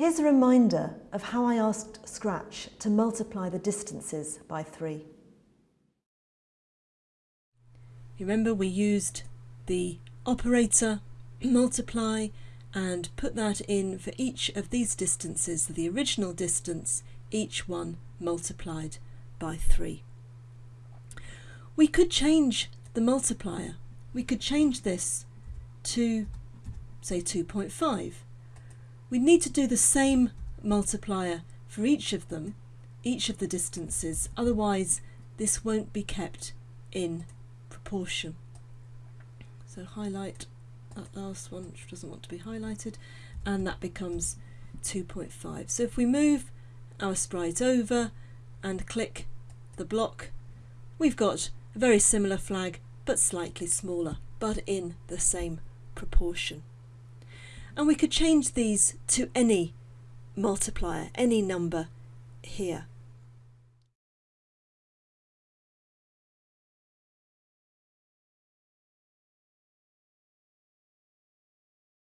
Here's a reminder of how I asked Scratch to multiply the distances by 3. Remember we used the operator multiply and put that in for each of these distances, the original distance, each one multiplied by 3. We could change the multiplier. We could change this to, say, 2.5. We need to do the same multiplier for each of them, each of the distances, otherwise this won't be kept in proportion. So highlight that last one which doesn't want to be highlighted and that becomes 2.5. So if we move our sprite over and click the block we've got a very similar flag but slightly smaller but in the same proportion. And we could change these to any multiplier, any number here.